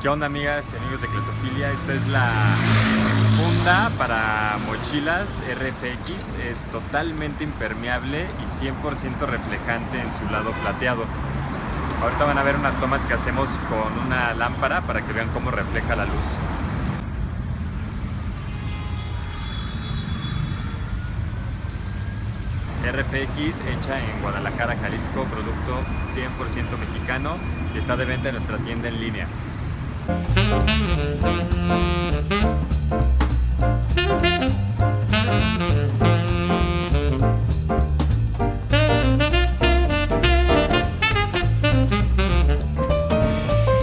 ¿Qué onda amigas y amigos de Cletofilia? Esta es la funda para mochilas RFX. Es totalmente impermeable y 100% reflejante en su lado plateado. Ahorita van a ver unas tomas que hacemos con una lámpara para que vean cómo refleja la luz. RFX hecha en Guadalajara, Jalisco, producto 100% mexicano y está de venta en nuestra tienda en línea. Thank you.